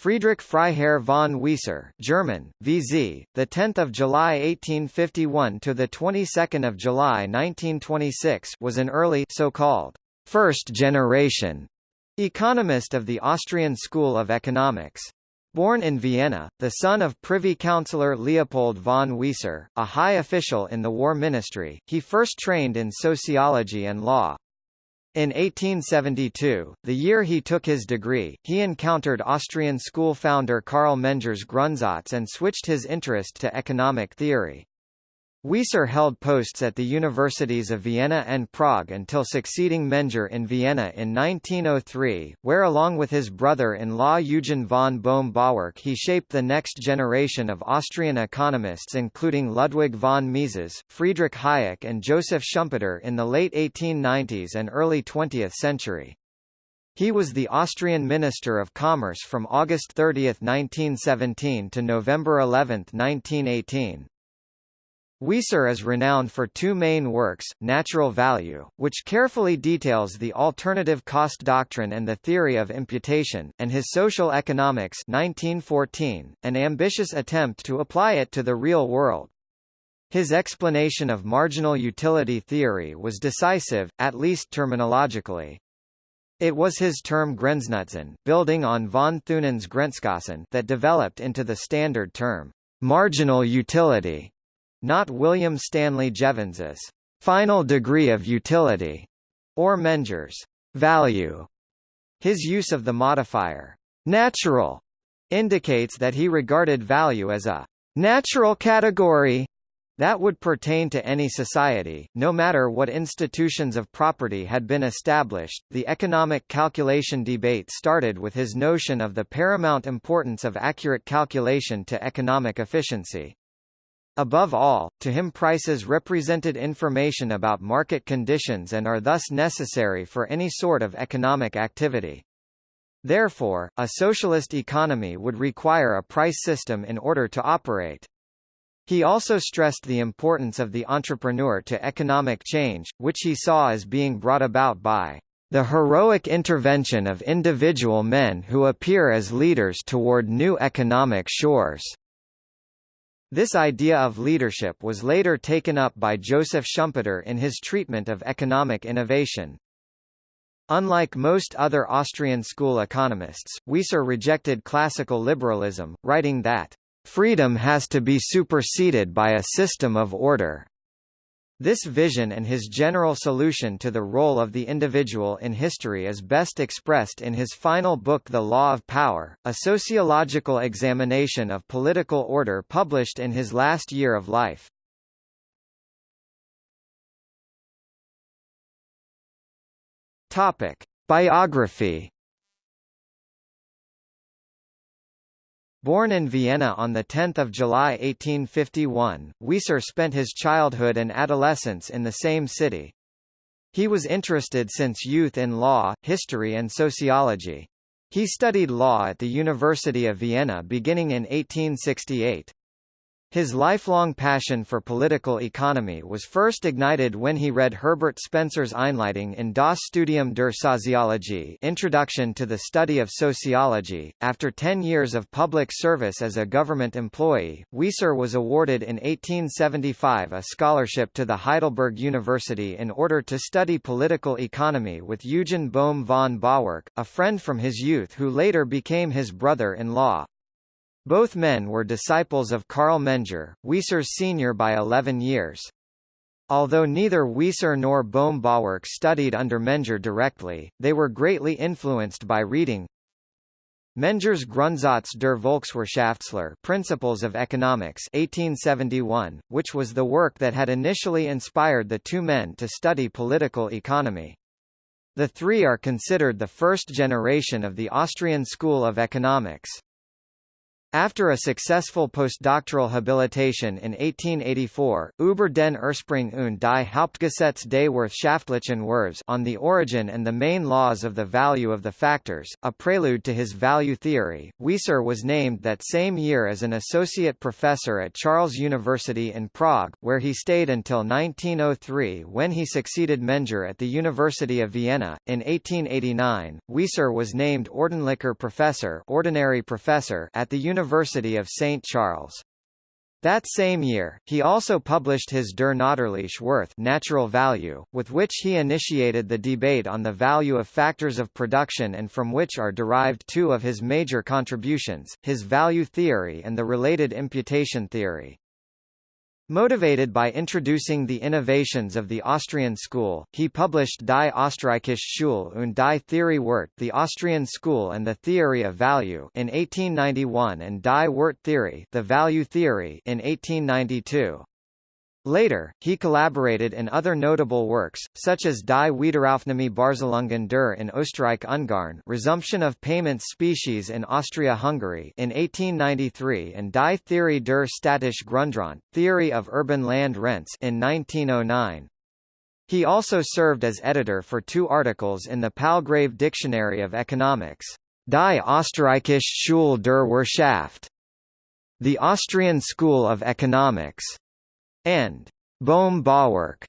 Friedrich Freiherr von Wieser, German, VZ, the 10th of July 1851 to the 22nd of July 1926, was an early so-called first generation economist of the Austrian School of Economics. Born in Vienna, the son of Privy Councillor Leopold von Wieser, a high official in the War Ministry, he first trained in sociology and law. In 1872, the year he took his degree, he encountered Austrian school founder Carl Menger's Grundsatz and switched his interest to economic theory. Wieser held posts at the universities of Vienna and Prague until succeeding Menger in Vienna in 1903, where along with his brother-in-law Eugen von Bohm-Bawerk he shaped the next generation of Austrian economists including Ludwig von Mises, Friedrich Hayek and Joseph Schumpeter in the late 1890s and early 20th century. He was the Austrian Minister of Commerce from August 30, 1917 to November 11, 1918. Wieser is renowned for two main works, Natural Value, which carefully details the alternative cost doctrine and the theory of imputation, and his Social Economics 1914, an ambitious attempt to apply it to the real world. His explanation of marginal utility theory was decisive, at least terminologically. It was his term Grenznutzen, building on von Thunen's Grenzkosten, that developed into the standard term, marginal utility not William Stanley Jevons's final degree of utility, or Menger's value. His use of the modifier natural indicates that he regarded value as a natural category that would pertain to any society, no matter what institutions of property had been established. The economic calculation debate started with his notion of the paramount importance of accurate calculation to economic efficiency. Above all, to him prices represented information about market conditions and are thus necessary for any sort of economic activity. Therefore, a socialist economy would require a price system in order to operate. He also stressed the importance of the entrepreneur to economic change, which he saw as being brought about by the heroic intervention of individual men who appear as leaders toward new economic shores. This idea of leadership was later taken up by Joseph Schumpeter in his treatment of economic innovation. Unlike most other Austrian school economists, Wieser rejected classical liberalism, writing that, "...freedom has to be superseded by a system of order." This vision and his general solution to the role of the individual in history is best expressed in his final book The Law of Power, a sociological examination of political order published in his last year of life. Topic: Biography Born in Vienna on 10 July 1851, Wieser spent his childhood and adolescence in the same city. He was interested since youth in law, history and sociology. He studied law at the University of Vienna beginning in 1868. His lifelong passion for political economy was first ignited when he read Herbert Spencer's Einleitung in Das Studium der Soziologie Introduction to the Study of Sociology. After ten years of public service as a government employee, Wieser was awarded in 1875 a scholarship to the Heidelberg University in order to study political economy with Eugen Bohm von Bawerk, a friend from his youth who later became his brother-in-law. Both men were disciples of Carl Menger, Wieser's senior by 11 years. Although neither Wieser nor Bohm-Bawerk studied under Menger directly, they were greatly influenced by reading Menger's Grundsatz der Volkswirtschaftslehre Principles of Economics 1871, which was the work that had initially inspired the two men to study political economy. The three are considered the first generation of the Austrian School of Economics. After a successful postdoctoral habilitation in 1884, über den Ursprung und die Hauptgesetze des Wirtschaftlichen Werthes on the origin and the main laws of the value of the factors, a prelude to his value theory, Wieser was named that same year as an associate professor at Charles University in Prague, where he stayed until 1903 when he succeeded Menger at the University of Vienna. In 1889, Wieser was named Ordentlicher Professor, ordinary professor at the University University of St. Charles. That same year, he also published his Der natürliche Wert natural value, with which he initiated the debate on the value of factors of production and from which are derived two of his major contributions, his value theory and the related imputation theory. Motivated by introducing the innovations of the Austrian school, he published Die Österreichische Schule und die Theorie Wert the Austrian School and the Theory of Value in 1891 and Die Werttheorie the Value Theory in 1892. Later, he collaborated in other notable works, such as Die Wiederaufnahme Barzahlungen der in Österreich-Ungarn Resumption of Payments Species in Austria-Hungary in 1893 and Die Theorie der Städtische Grundrente Theory of Urban Land Rents in 1909. He also served as editor for two articles in the Palgrave Dictionary of Economics, Die Österreichische Schule der Wirtschaft, the Austrian School of Economics, and Bohm Bawerk,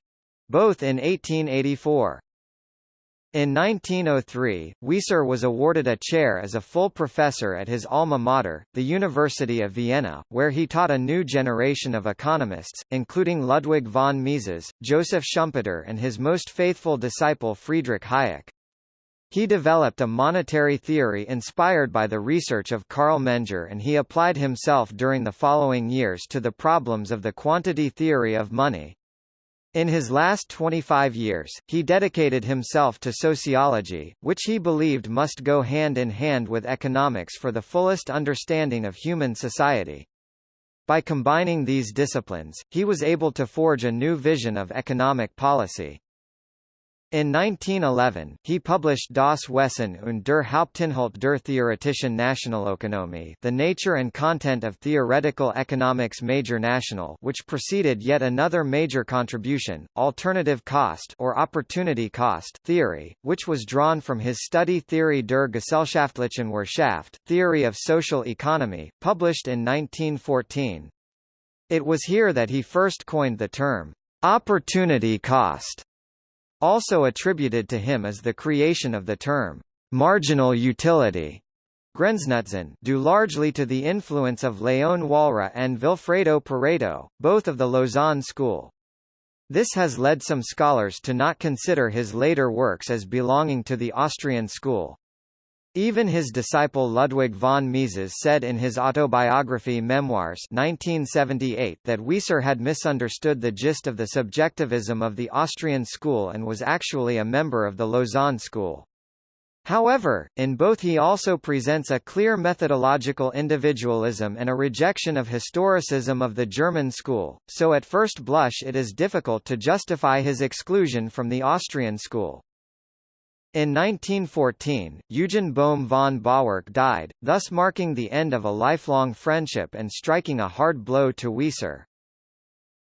both in 1884. In 1903, Wieser was awarded a chair as a full professor at his alma mater, the University of Vienna, where he taught a new generation of economists, including Ludwig von Mises, Joseph Schumpeter and his most faithful disciple Friedrich Hayek. He developed a monetary theory inspired by the research of Carl Menger and he applied himself during the following years to the problems of the quantity theory of money. In his last 25 years, he dedicated himself to sociology, which he believed must go hand in hand with economics for the fullest understanding of human society. By combining these disciplines, he was able to forge a new vision of economic policy. In 1911, he published Das Wesen und der Hauptinhalt der theoretischen Nationalökonomie The Nature and Content of Theoretical Economics Major National which preceded yet another major contribution, alternative cost or opportunity cost theory, which was drawn from his study Theorie der Gesellschaftlichen Wirtschaft Theory of Social Economy, published in 1914. It was here that he first coined the term, opportunity cost also attributed to him is the creation of the term, marginal utility, Grenznutzen, due largely to the influence of Léon Walras and Vilfredo Pareto, both of the Lausanne school. This has led some scholars to not consider his later works as belonging to the Austrian school. Even his disciple Ludwig von Mises said in his autobiography Memoirs 1978 that Wieser had misunderstood the gist of the subjectivism of the Austrian school and was actually a member of the Lausanne school. However, in both he also presents a clear methodological individualism and a rejection of historicism of the German school, so at first blush it is difficult to justify his exclusion from the Austrian school. In 1914, Eugen Bohm von Bawerk died, thus marking the end of a lifelong friendship and striking a hard blow to Wieser.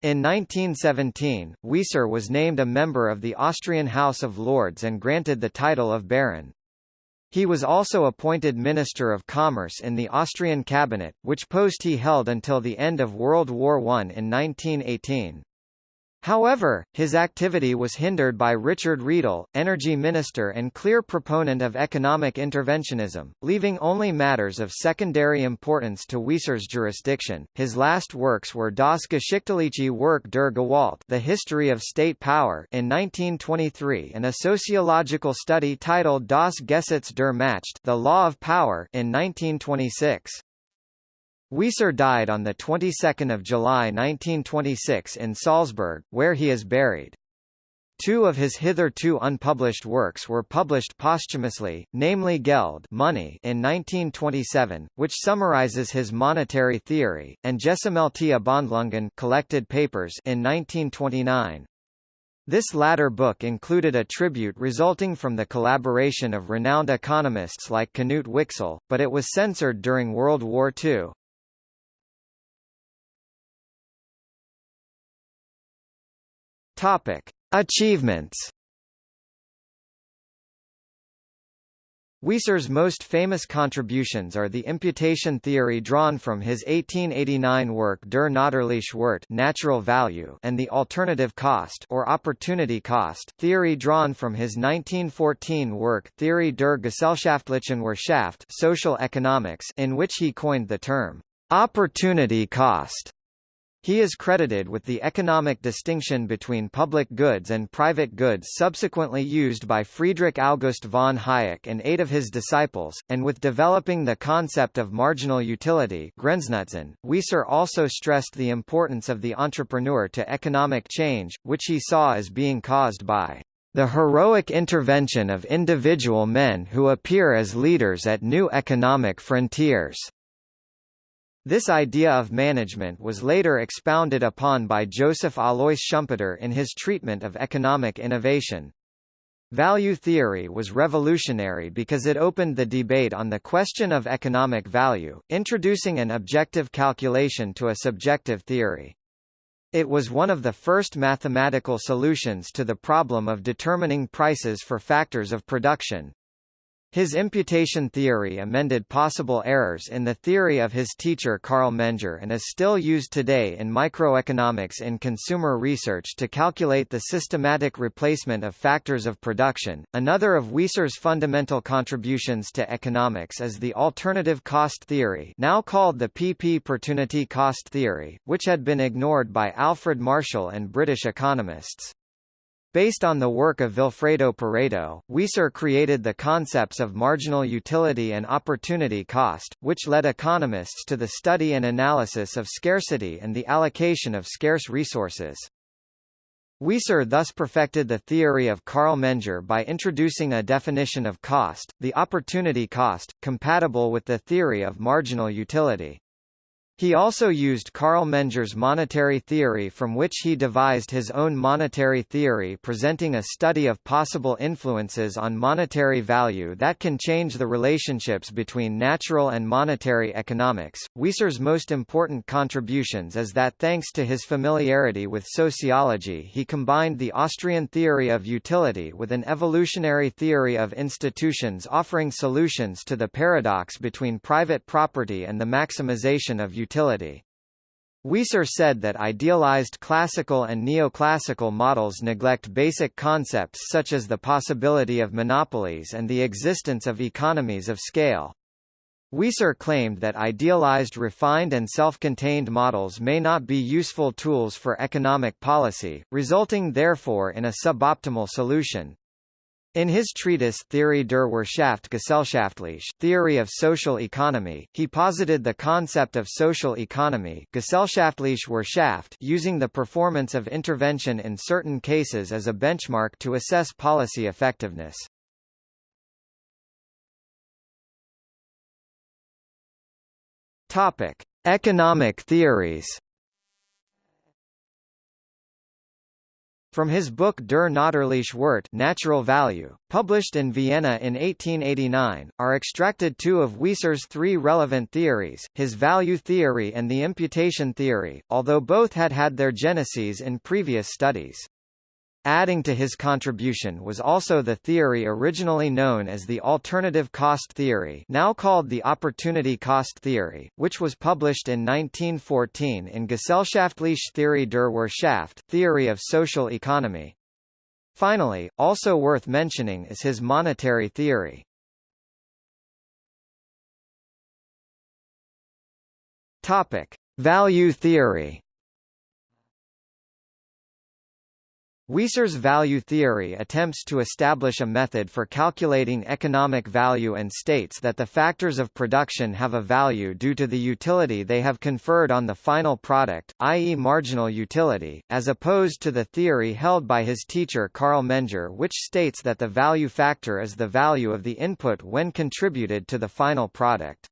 In 1917, Wieser was named a member of the Austrian House of Lords and granted the title of Baron. He was also appointed Minister of Commerce in the Austrian cabinet, which post he held until the end of World War I in 1918. However, his activity was hindered by Richard Riedel, energy minister and clear proponent of economic interventionism, leaving only matters of secondary importance to Wieser's jurisdiction. His last works were Das geschichtliche Werk der Gewalt, The History of State Power, in 1923, and a sociological study titled Das Gesetz der Macht, The Law of Power, in 1926. Wieser died on the 22nd of July 1926 in Salzburg, where he is buried. Two of his hitherto unpublished works were published posthumously, namely Geld money in 1927, which summarizes his monetary theory, and Gesammelte Abhandlungen collected papers in 1929. This latter book included a tribute resulting from the collaboration of renowned economists like Knut Wicksell, but it was censored during World War II. Topic: Achievements. Wieser's most famous contributions are the imputation theory drawn from his 1889 work Der natürliche Wert natural value and the alternative cost or opportunity cost theory drawn from his 1914 work Theorie der gesellschaftlichen Wirtschaft social economics in which he coined the term opportunity cost. He is credited with the economic distinction between public goods and private goods subsequently used by Friedrich August von Hayek and eight of his disciples, and with developing the concept of marginal utility. Wieser also stressed the importance of the entrepreneur to economic change, which he saw as being caused by the heroic intervention of individual men who appear as leaders at new economic frontiers. This idea of management was later expounded upon by Joseph Alois Schumpeter in his treatment of economic innovation. Value theory was revolutionary because it opened the debate on the question of economic value, introducing an objective calculation to a subjective theory. It was one of the first mathematical solutions to the problem of determining prices for factors of production. His imputation theory amended possible errors in the theory of his teacher Carl Menger and is still used today in microeconomics in consumer research to calculate the systematic replacement of factors of production. Another of Wieser's fundamental contributions to economics is the alternative cost theory, now called the PP opportunity cost theory, which had been ignored by Alfred Marshall and British economists. Based on the work of Vilfredo Pareto, Wieser created the concepts of marginal utility and opportunity cost, which led economists to the study and analysis of scarcity and the allocation of scarce resources. Wieser thus perfected the theory of Carl Menger by introducing a definition of cost, the opportunity cost, compatible with the theory of marginal utility. He also used Carl Menger's monetary theory from which he devised his own monetary theory presenting a study of possible influences on monetary value that can change the relationships between natural and monetary economics. Wieser's most important contributions is that thanks to his familiarity with sociology he combined the Austrian theory of utility with an evolutionary theory of institutions offering solutions to the paradox between private property and the maximization of utility utility. Wieser said that idealized classical and neoclassical models neglect basic concepts such as the possibility of monopolies and the existence of economies of scale. Wieser claimed that idealized refined and self-contained models may not be useful tools for economic policy, resulting therefore in a suboptimal solution. In his treatise Theorie der Wirtschaft Gesellschaftlich Theory of Social Economy, he posited the concept of social economy Gesellschaftliche Wirtschaft using the performance of intervention in certain cases as a benchmark to assess policy effectiveness. Topic: Economic theories From his book Der natürliche Wert natural value, published in Vienna in 1889, are extracted two of Wieser's three relevant theories, his value theory and the imputation theory, although both had had their genesis in previous studies. Adding to his contribution was also the theory originally known as the alternative cost theory now called the opportunity cost theory, which was published in 1914 in Gesellschaftliche Theorie der Wirtschaft theory of social economy. Finally, also worth mentioning is his monetary theory. Topic. Value theory Wieser's value theory attempts to establish a method for calculating economic value and states that the factors of production have a value due to the utility they have conferred on the final product, i.e. marginal utility, as opposed to the theory held by his teacher Carl Menger which states that the value factor is the value of the input when contributed to the final product.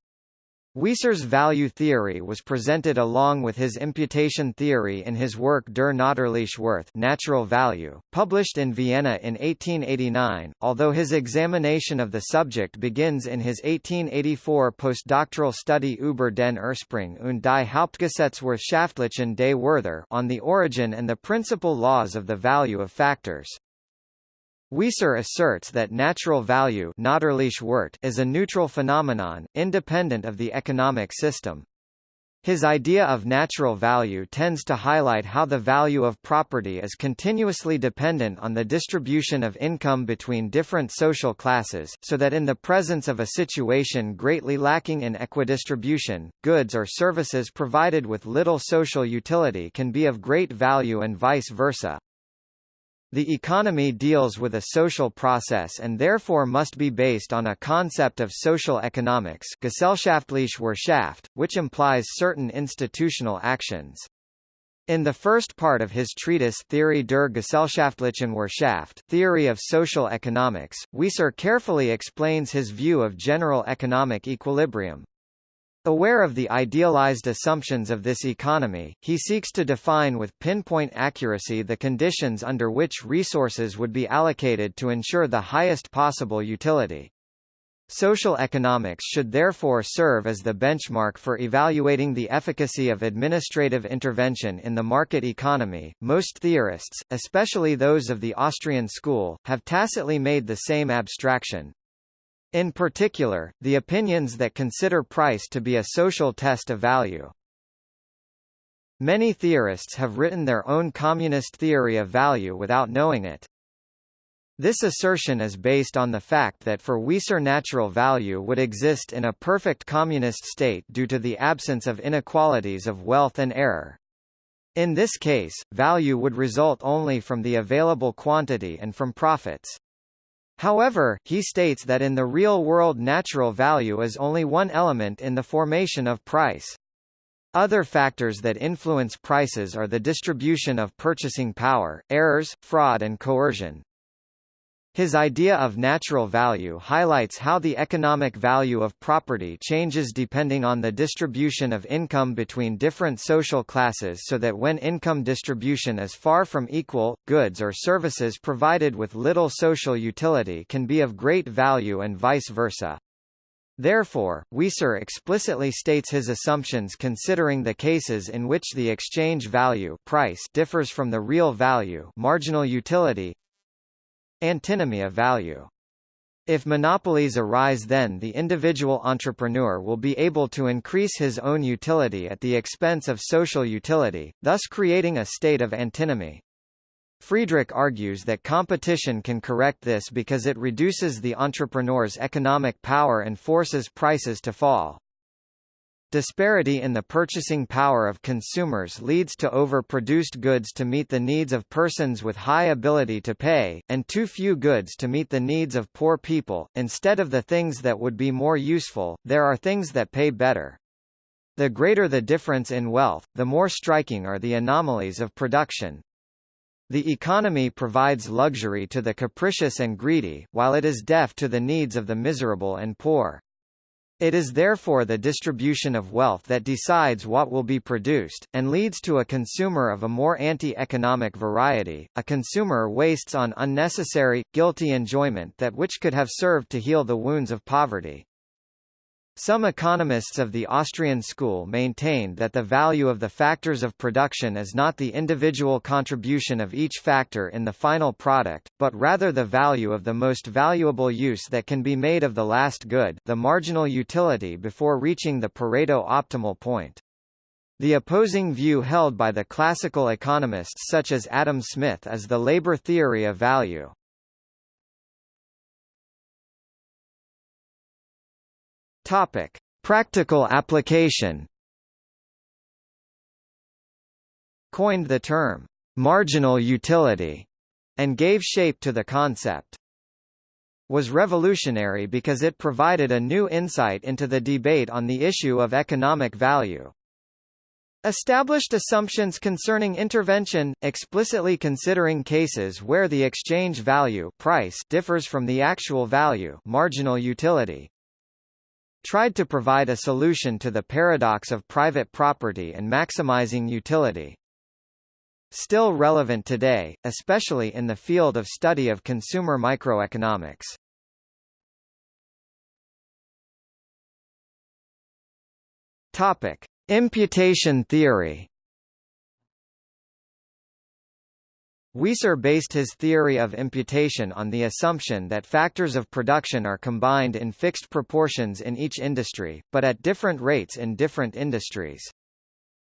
Wieser's value theory was presented along with his imputation theory in his work Der natürliche Wert natural value, published in Vienna in 1889, although his examination of the subject begins in his 1884 postdoctoral study über den Ursprung und die Hauptgesetzwirtschaftlichen des Werther on the origin and the principal laws of the value of factors. Wieser asserts that natural value is a neutral phenomenon, independent of the economic system. His idea of natural value tends to highlight how the value of property is continuously dependent on the distribution of income between different social classes, so that in the presence of a situation greatly lacking in equidistribution, goods or services provided with little social utility can be of great value and vice versa. The economy deals with a social process and therefore must be based on a concept of social economics Gesellschaftliche Wirtschaft, which implies certain institutional actions. In the first part of his treatise Theorie der Gesellschaftlichen Wirtschaft Theory of Social Economics, Wieser carefully explains his view of general economic equilibrium. Aware of the idealized assumptions of this economy, he seeks to define with pinpoint accuracy the conditions under which resources would be allocated to ensure the highest possible utility. Social economics should therefore serve as the benchmark for evaluating the efficacy of administrative intervention in the market economy. Most theorists, especially those of the Austrian school, have tacitly made the same abstraction. In particular, the opinions that consider price to be a social test of value. Many theorists have written their own communist theory of value without knowing it. This assertion is based on the fact that for Wieser natural value would exist in a perfect communist state due to the absence of inequalities of wealth and error. In this case, value would result only from the available quantity and from profits. However, he states that in the real world natural value is only one element in the formation of price. Other factors that influence prices are the distribution of purchasing power, errors, fraud and coercion. His idea of natural value highlights how the economic value of property changes depending on the distribution of income between different social classes so that when income distribution is far from equal, goods or services provided with little social utility can be of great value and vice versa. Therefore, Wieser explicitly states his assumptions considering the cases in which the exchange value price differs from the real value marginal utility Antinomy of value. If monopolies arise then the individual entrepreneur will be able to increase his own utility at the expense of social utility, thus creating a state of antinomy. Friedrich argues that competition can correct this because it reduces the entrepreneur's economic power and forces prices to fall. Disparity in the purchasing power of consumers leads to overproduced goods to meet the needs of persons with high ability to pay, and too few goods to meet the needs of poor people. Instead of the things that would be more useful, there are things that pay better. The greater the difference in wealth, the more striking are the anomalies of production. The economy provides luxury to the capricious and greedy, while it is deaf to the needs of the miserable and poor. It is therefore the distribution of wealth that decides what will be produced, and leads to a consumer of a more anti-economic variety. A consumer wastes on unnecessary, guilty enjoyment that which could have served to heal the wounds of poverty. Some economists of the Austrian school maintained that the value of the factors of production is not the individual contribution of each factor in the final product, but rather the value of the most valuable use that can be made of the last good the marginal utility before reaching the Pareto optimal point. The opposing view held by the classical economists such as Adam Smith is the labor theory of value. Topic: Practical application. Coined the term marginal utility and gave shape to the concept. Was revolutionary because it provided a new insight into the debate on the issue of economic value. Established assumptions concerning intervention, explicitly considering cases where the exchange value price differs from the actual value marginal utility, tried to provide a solution to the paradox of private property and maximizing utility. Still relevant today, especially in the field of study of consumer microeconomics. Topic: Imputation theory. Wieser based his theory of imputation on the assumption that factors of production are combined in fixed proportions in each industry, but at different rates in different industries.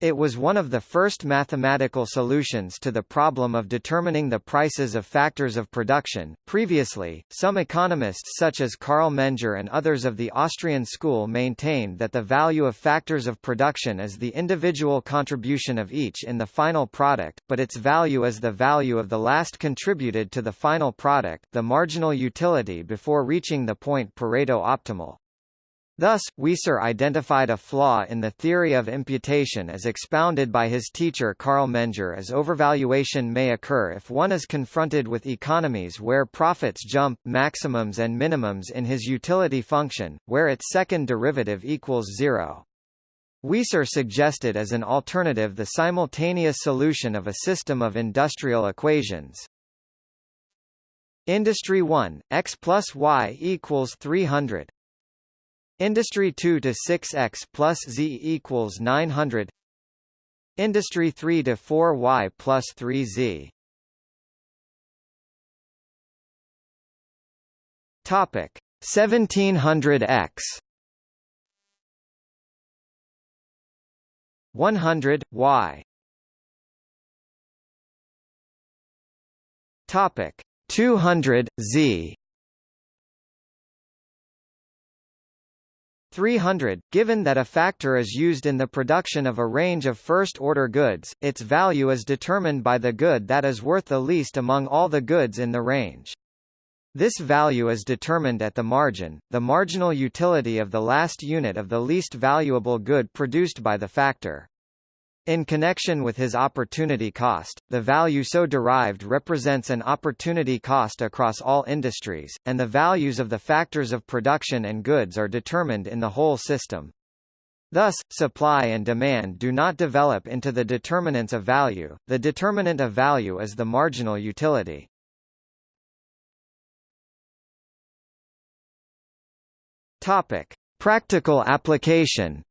It was one of the first mathematical solutions to the problem of determining the prices of factors of production. Previously, some economists such as Carl Menger and others of the Austrian school maintained that the value of factors of production is the individual contribution of each in the final product, but its value is the value of the last contributed to the final product, the marginal utility before reaching the point Pareto optimal. Thus, Wieser identified a flaw in the theory of imputation as expounded by his teacher Carl Menger as overvaluation may occur if one is confronted with economies where profits jump, maximums and minimums in his utility function, where its second derivative equals zero. Wieser suggested as an alternative the simultaneous solution of a system of industrial equations. Industry 1, x plus y equals 300 Industry 2 to 6x plus z equals 900. Industry 3 to 4y plus 3z. Topic 1700x 100 y Topic 200 z 300. Given that a factor is used in the production of a range of first-order goods, its value is determined by the good that is worth the least among all the goods in the range. This value is determined at the margin, the marginal utility of the last unit of the least valuable good produced by the factor. In connection with his opportunity cost, the value so derived represents an opportunity cost across all industries, and the values of the factors of production and goods are determined in the whole system. Thus, supply and demand do not develop into the determinants of value, the determinant of value is the marginal utility. Topic. Practical application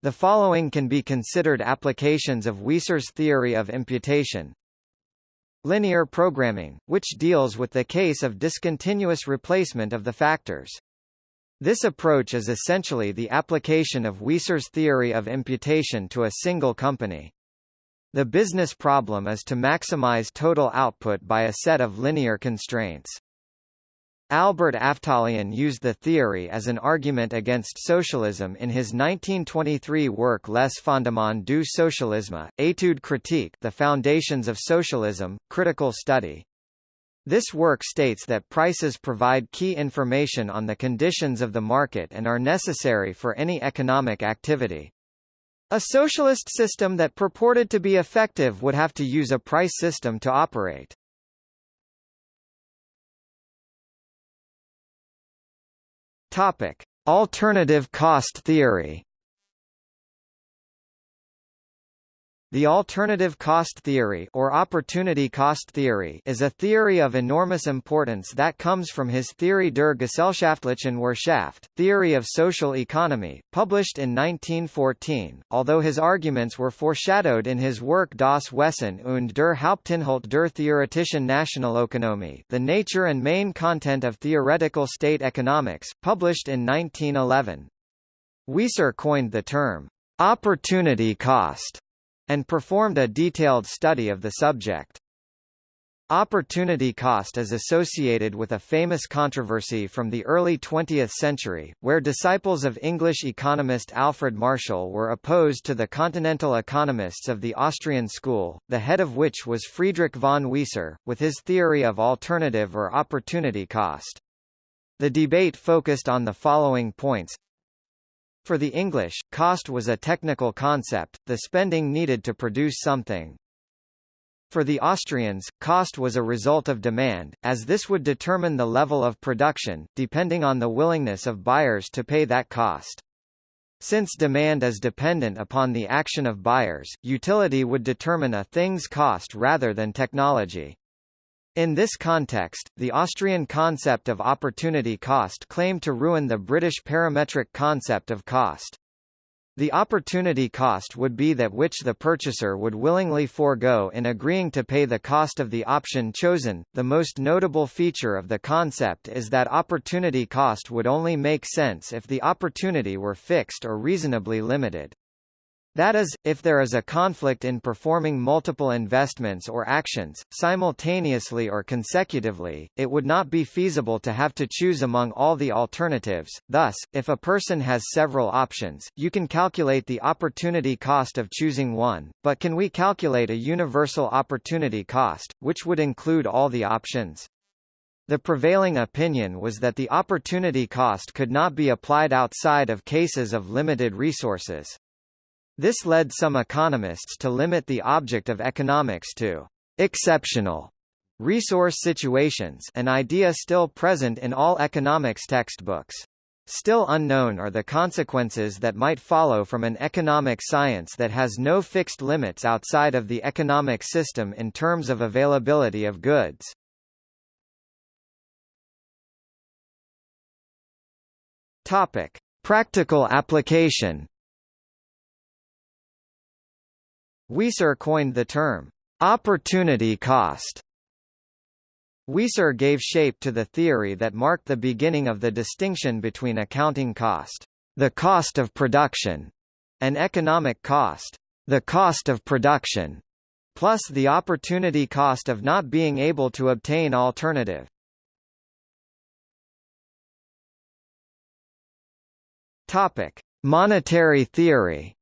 The following can be considered applications of Wieser's theory of imputation. Linear programming, which deals with the case of discontinuous replacement of the factors. This approach is essentially the application of Wieser's theory of imputation to a single company. The business problem is to maximize total output by a set of linear constraints. Albert Aftalion used the theory as an argument against socialism in his 1923 work Les fondements du socialisme, étude critique The Foundations of Socialism, Critical Study. This work states that prices provide key information on the conditions of the market and are necessary for any economic activity. A socialist system that purported to be effective would have to use a price system to operate. Topic: Alternative cost theory. The alternative cost theory or opportunity cost theory is a theory of enormous importance that comes from his Theorie der gesellschaftlichen Wirtschaft, Theory of Social Economy, published in 1914, although his arguments were foreshadowed in his work Das Wesen und der Hauptinhalt der theoretischen Nationalökonomie The Nature and Main Content of Theoretical State Economics, published in 1911. Wieser coined the term, opportunity cost and performed a detailed study of the subject. Opportunity cost is associated with a famous controversy from the early 20th century, where disciples of English economist Alfred Marshall were opposed to the continental economists of the Austrian school, the head of which was Friedrich von Wieser, with his theory of alternative or opportunity cost. The debate focused on the following points for the English, cost was a technical concept, the spending needed to produce something. For the Austrians, cost was a result of demand, as this would determine the level of production, depending on the willingness of buyers to pay that cost. Since demand is dependent upon the action of buyers, utility would determine a thing's cost rather than technology. In this context, the Austrian concept of opportunity cost claimed to ruin the British parametric concept of cost. The opportunity cost would be that which the purchaser would willingly forego in agreeing to pay the cost of the option chosen. The most notable feature of the concept is that opportunity cost would only make sense if the opportunity were fixed or reasonably limited. That is, if there is a conflict in performing multiple investments or actions, simultaneously or consecutively, it would not be feasible to have to choose among all the alternatives. Thus, if a person has several options, you can calculate the opportunity cost of choosing one, but can we calculate a universal opportunity cost, which would include all the options? The prevailing opinion was that the opportunity cost could not be applied outside of cases of limited resources. This led some economists to limit the object of economics to exceptional resource situations an idea still present in all economics textbooks. Still unknown are the consequences that might follow from an economic science that has no fixed limits outside of the economic system in terms of availability of goods. Topic: Practical application Wieser coined the term, opportunity cost. Wieser gave shape to the theory that marked the beginning of the distinction between accounting cost, the cost of production, and economic cost, the cost of production, plus the opportunity cost of not being able to obtain alternative. Topic: Monetary theory.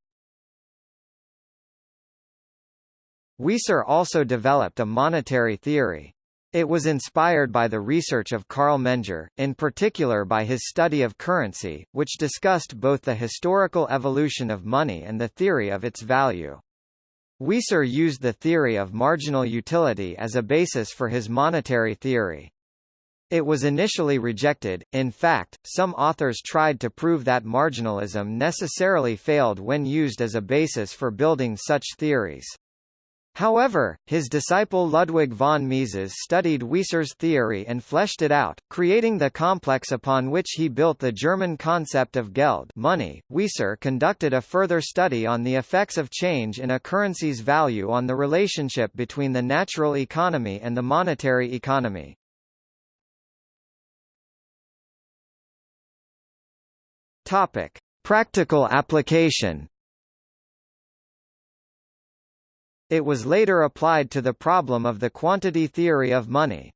Wieser also developed a monetary theory. It was inspired by the research of Carl Menger, in particular by his study of currency, which discussed both the historical evolution of money and the theory of its value. Wieser used the theory of marginal utility as a basis for his monetary theory. It was initially rejected, in fact, some authors tried to prove that marginalism necessarily failed when used as a basis for building such theories. However, his disciple Ludwig von Mises studied Wieser's theory and fleshed it out, creating the complex upon which he built the German concept of Geld money. Wieser conducted a further study on the effects of change in a currency's value on the relationship between the natural economy and the monetary economy. Topic: Practical application It was later applied to the problem of the quantity theory of money.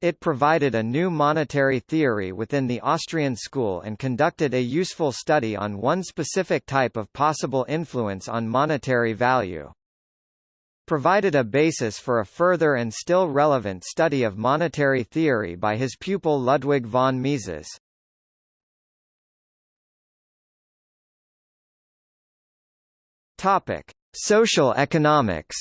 It provided a new monetary theory within the Austrian school and conducted a useful study on one specific type of possible influence on monetary value. Provided a basis for a further and still relevant study of monetary theory by his pupil Ludwig von Mises. Topic: Social economics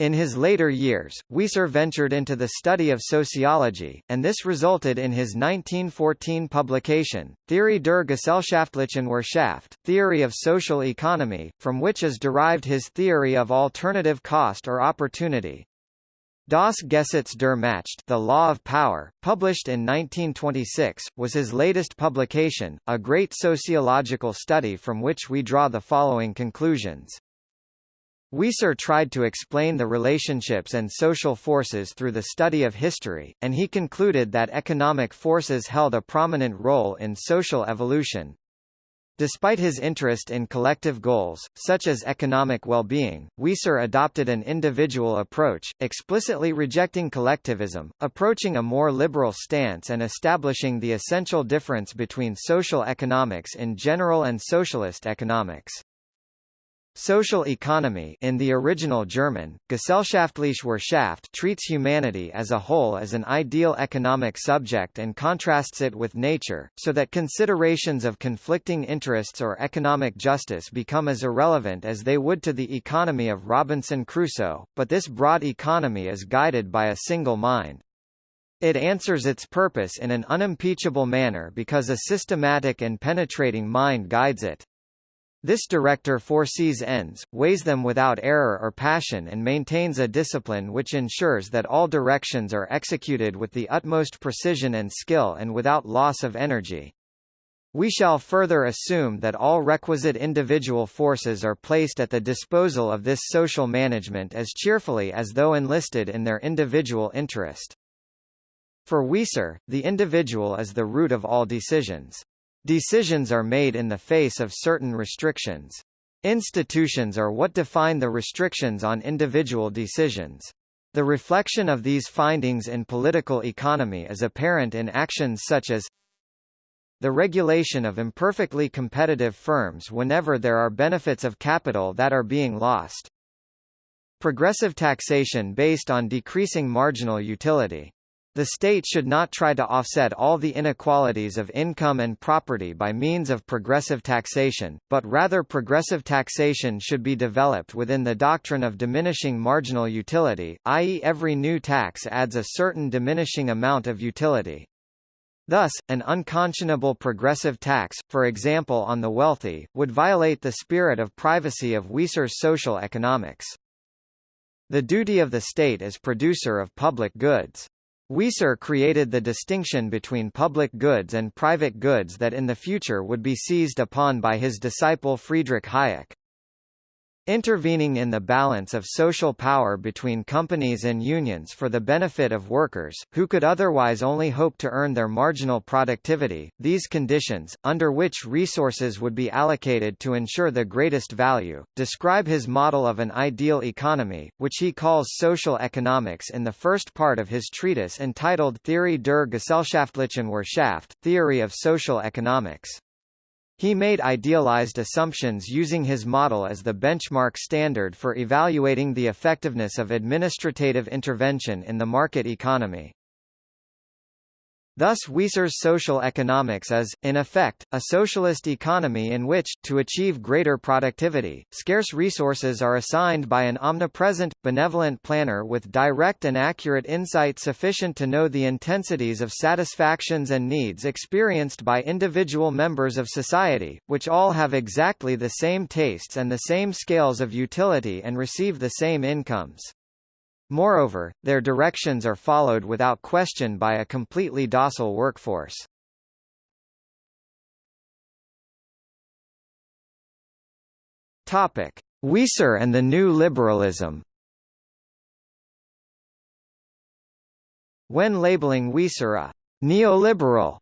In his later years, Wieser ventured into the study of sociology, and this resulted in his 1914 publication, Theorie der gesellschaftlichen Wirtschaft Theory of Social Economy, from which is derived his theory of alternative cost or opportunity. Das Gesetz der Macht The Law of Power, published in 1926, was his latest publication, a great sociological study from which we draw the following conclusions. Wieser tried to explain the relationships and social forces through the study of history, and he concluded that economic forces held a prominent role in social evolution, Despite his interest in collective goals, such as economic well-being, Wieser adopted an individual approach, explicitly rejecting collectivism, approaching a more liberal stance and establishing the essential difference between social economics in general and socialist economics. Social economy in the original German, Gesellschaftliche Wirtschaft treats humanity as a whole as an ideal economic subject and contrasts it with nature, so that considerations of conflicting interests or economic justice become as irrelevant as they would to the economy of Robinson Crusoe, but this broad economy is guided by a single mind. It answers its purpose in an unimpeachable manner because a systematic and penetrating mind guides it. This director foresees ends, weighs them without error or passion and maintains a discipline which ensures that all directions are executed with the utmost precision and skill and without loss of energy. We shall further assume that all requisite individual forces are placed at the disposal of this social management as cheerfully as though enlisted in their individual interest. For Wieser, the individual is the root of all decisions. Decisions are made in the face of certain restrictions. Institutions are what define the restrictions on individual decisions. The reflection of these findings in political economy is apparent in actions such as the regulation of imperfectly competitive firms whenever there are benefits of capital that are being lost. Progressive taxation based on decreasing marginal utility. The state should not try to offset all the inequalities of income and property by means of progressive taxation, but rather progressive taxation should be developed within the doctrine of diminishing marginal utility, i.e. every new tax adds a certain diminishing amount of utility. Thus, an unconscionable progressive tax, for example on the wealthy, would violate the spirit of privacy of Wieser's social economics. The duty of the state as producer of public goods. Wieser created the distinction between public goods and private goods that in the future would be seized upon by his disciple Friedrich Hayek. Intervening in the balance of social power between companies and unions for the benefit of workers, who could otherwise only hope to earn their marginal productivity, these conditions, under which resources would be allocated to ensure the greatest value, describe his model of an ideal economy, which he calls social economics in the first part of his treatise entitled Theorie der Gesellschaftlichen Wirtschaft, Theory of Social Economics. He made idealized assumptions using his model as the benchmark standard for evaluating the effectiveness of administrative intervention in the market economy. Thus Wieser's social economics is, in effect, a socialist economy in which, to achieve greater productivity, scarce resources are assigned by an omnipresent, benevolent planner with direct and accurate insight sufficient to know the intensities of satisfactions and needs experienced by individual members of society, which all have exactly the same tastes and the same scales of utility and receive the same incomes. Moreover, their directions are followed without question by a completely docile workforce. Topic: Wieser and the New Liberalism. When labeling Wieser a neoliberal,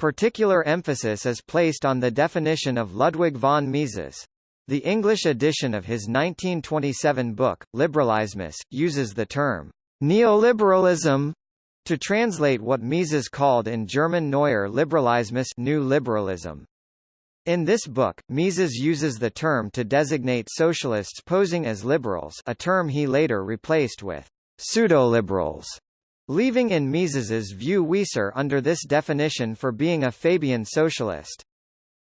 particular emphasis is placed on the definition of Ludwig von Mises. The English edition of his 1927 book, Liberalismus, uses the term neoliberalism to translate what Mises called in German Neuer Liberalismus new liberalism. In this book, Mises uses the term to designate socialists posing as liberals a term he later replaced with pseudo-liberals, leaving in Mises's view Wieser under this definition for being a Fabian socialist.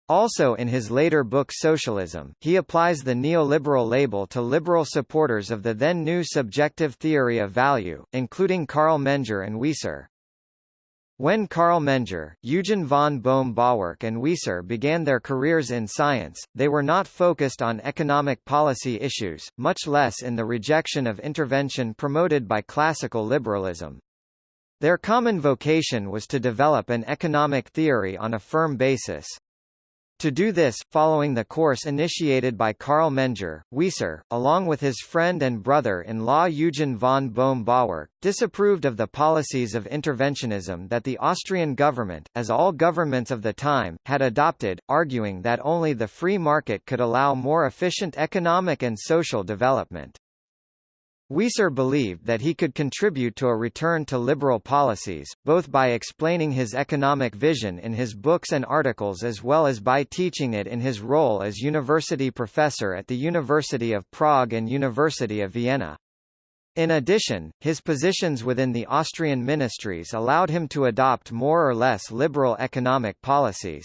Also in his later book Socialism, he applies the neoliberal label to liberal supporters of the then new subjective theory of value, including Carl Menger and Wieser. When Carl Menger, Eugen von Bohm-Bawerk and Wieser began their careers in science, they were not focused on economic policy issues, much less in the rejection of intervention promoted by classical liberalism. Their common vocation was to develop an economic theory on a firm basis. To do this, following the course initiated by Carl Menger, Wieser, along with his friend and brother-in-law Eugen von Bohm-Bawerk, disapproved of the policies of interventionism that the Austrian government, as all governments of the time, had adopted, arguing that only the free market could allow more efficient economic and social development. Wieser believed that he could contribute to a return to liberal policies, both by explaining his economic vision in his books and articles as well as by teaching it in his role as university professor at the University of Prague and University of Vienna. In addition, his positions within the Austrian ministries allowed him to adopt more or less liberal economic policies.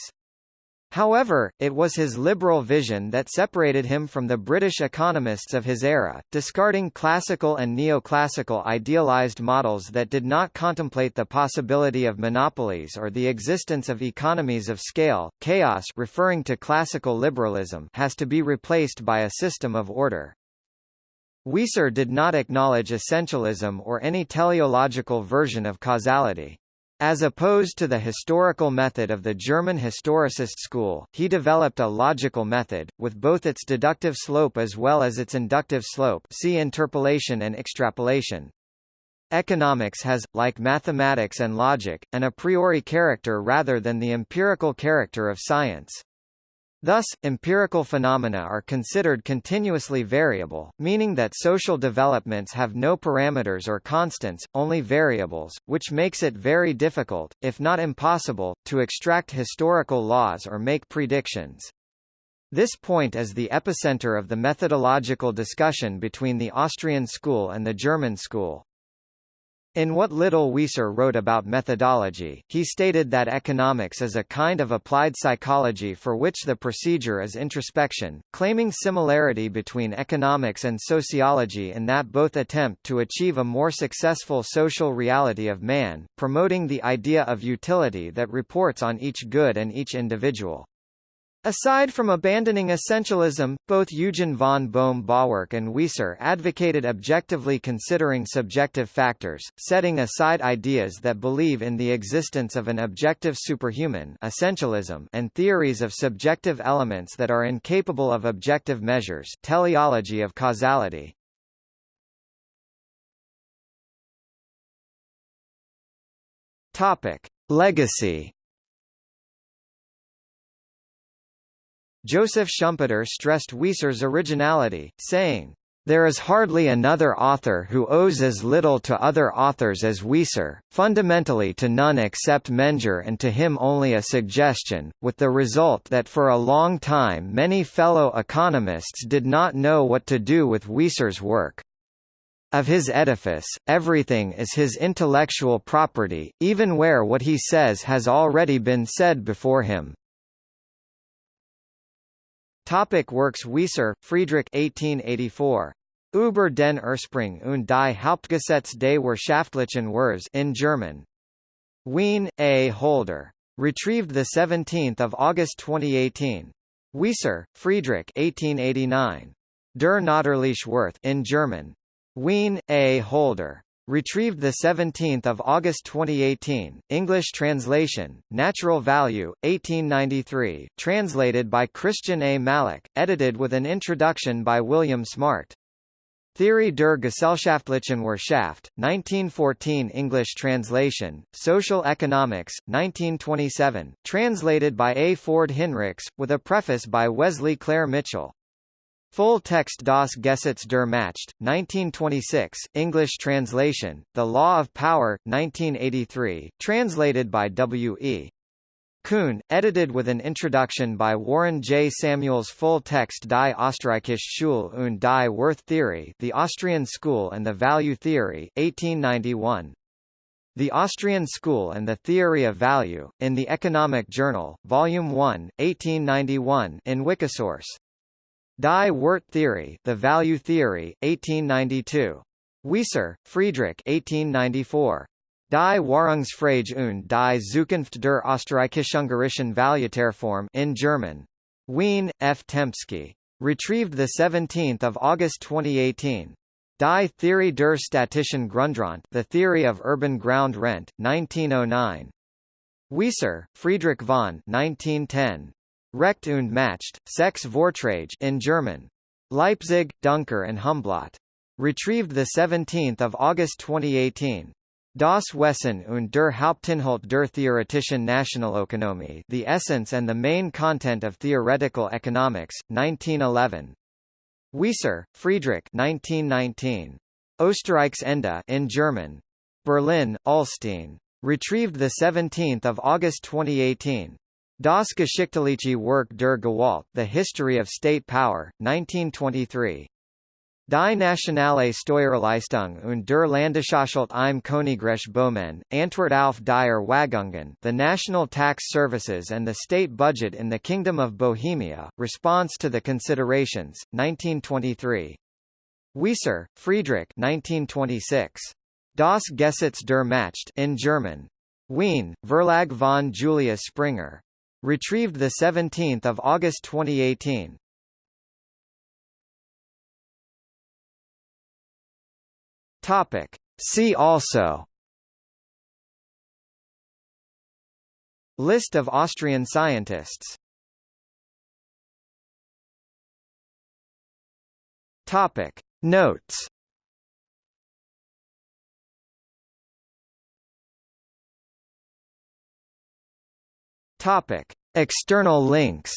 However, it was his liberal vision that separated him from the British economists of his era, discarding classical and neoclassical idealized models that did not contemplate the possibility of monopolies or the existence of economies of scale. Chaos referring to classical liberalism has to be replaced by a system of order. Wieser did not acknowledge essentialism or any teleological version of causality. As opposed to the historical method of the German historicist school, he developed a logical method, with both its deductive slope as well as its inductive slope see interpolation and extrapolation. Economics has, like mathematics and logic, an a priori character rather than the empirical character of science. Thus, empirical phenomena are considered continuously variable, meaning that social developments have no parameters or constants, only variables, which makes it very difficult, if not impossible, to extract historical laws or make predictions. This point is the epicenter of the methodological discussion between the Austrian school and the German school. In what little Wieser wrote about methodology, he stated that economics is a kind of applied psychology for which the procedure is introspection, claiming similarity between economics and sociology in that both attempt to achieve a more successful social reality of man, promoting the idea of utility that reports on each good and each individual. Aside from abandoning essentialism, both Eugen von Bohm-Bawerk and Wieser advocated objectively considering subjective factors, setting aside ideas that believe in the existence of an objective superhuman essentialism and theories of subjective elements that are incapable of objective measures teleology of causality. Topic. Legacy Joseph Schumpeter stressed Wieser's originality, saying, there is hardly another author who owes as little to other authors as Wieser, fundamentally to none except Menger and to him only a suggestion, with the result that for a long time many fellow economists did not know what to do with Wieser's work. Of his edifice, everything is his intellectual property, even where what he says has already been said before him. Topic works Wieser, Friedrich 1884. Über den Ursprung und die Hauptgesetze des Wirtschaftlichen in German. Wien, A. Holder. Retrieved 17 August 2018. Wieser, Friedrich 1889. Der Natürliche Wert in German. Wien, A. Holder. Retrieved 17 August 2018, English translation, Natural Value, 1893, translated by Christian A. Malloch, edited with an introduction by William Smart. Theorie der Gesellschaftlichen Wirtschaft, 1914 English translation, Social Economics, 1927, translated by A. Ford Hinrichs, with a preface by Wesley Clair Mitchell. Full text Das Gesetz der Macht, 1926, English translation, The Law of Power, 1983, translated by W. E. Kuhn, edited with an introduction by Warren J. Samuels Full text Die Österreichische Schule und die Werttheorie The Austrian School and the Value Theory, 1891. The Austrian School and the Theory of Value, in the Economic Journal, Volume 1, 1891 in Wikisource. Die Wert Theory, The Value Theory, 1892. Wieser, Friedrich 1894. Die Wahrungsfrage und die Zukunft der Österreichisch-Ungarischen Valutareform in German. Wien, F. Tempsky. Retrieved 17 August 2018. Die Theorie der städtischen Grundrente The Theory of Urban Ground Rent, 1909. Wieser, Friedrich von 1910. Recht und Macht, Sechs Vortrage in German. Leipzig, Duncker and Humblot. Retrieved 17 August 2018. Das Wesen und der Hauptinhalt der theoretischen Nationalökonomie The Essence and the Main Content of Theoretical Economics, 1911. Wieser, Friedrich 1919. Österreichs Ende in German. Berlin, Ullstein. Retrieved 17 August 2018. Das geschichtliche Werk der Gewalt The History of State Power, 1923. Die nationale Steuerleistung und der Landeshaushalte im Königreich Böhmen, Antwort auf die Erwägungen The National Tax Services and the State Budget in the Kingdom of Bohemia, Response to the Considerations, 1923. Wieser, Friedrich 1926. Das Gesetz der Macht in German. Wien, Verlag von Julius Springer. Retrieved 17 August 2018. Topic. See also List of Austrian scientists Topic. Notes Topic. External links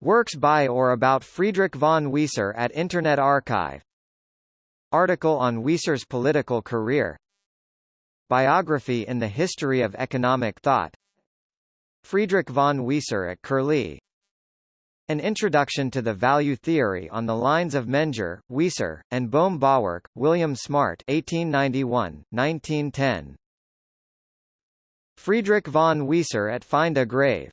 Works by or about Friedrich von Wieser at Internet Archive Article on Wieser's political career Biography in the History of Economic Thought Friedrich von Wieser at Curlie An Introduction to the Value Theory on the lines of Menger, Wieser, and Bohm-Bawerk, William Smart 1891, 1910. Friedrich von Wieser at Find a Grave